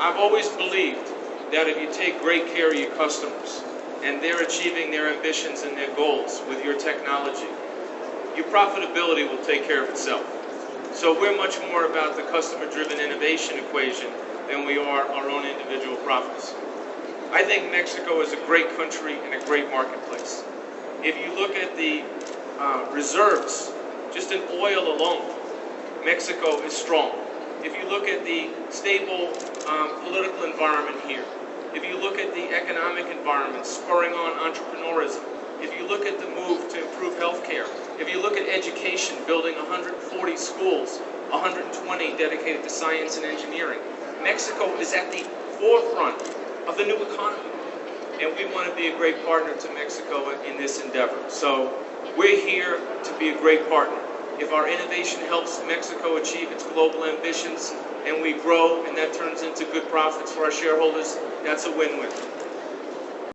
I've always believed that if you take great care of your customers and they're achieving their ambitions and their goals with your technology, your profitability will take care of itself. So we're much more about the customer-driven innovation equation than we are our own individual profits. I think Mexico is a great country and a great marketplace. If you look at the uh, reserves, just in oil alone, Mexico is strong. If you look at the stable um, political environment here, if you look at the economic environment spurring on entrepreneurism, if you look at the move to improve healthcare, if you look at education, building 140 schools, 120 dedicated to science and engineering, Mexico is at the forefront of the new economy. And we want to be a great partner to Mexico in this endeavor. So we're here to be a great partner. If our innovation helps Mexico achieve its global ambitions and we grow and that turns into good profits for our shareholders, that's a win-win.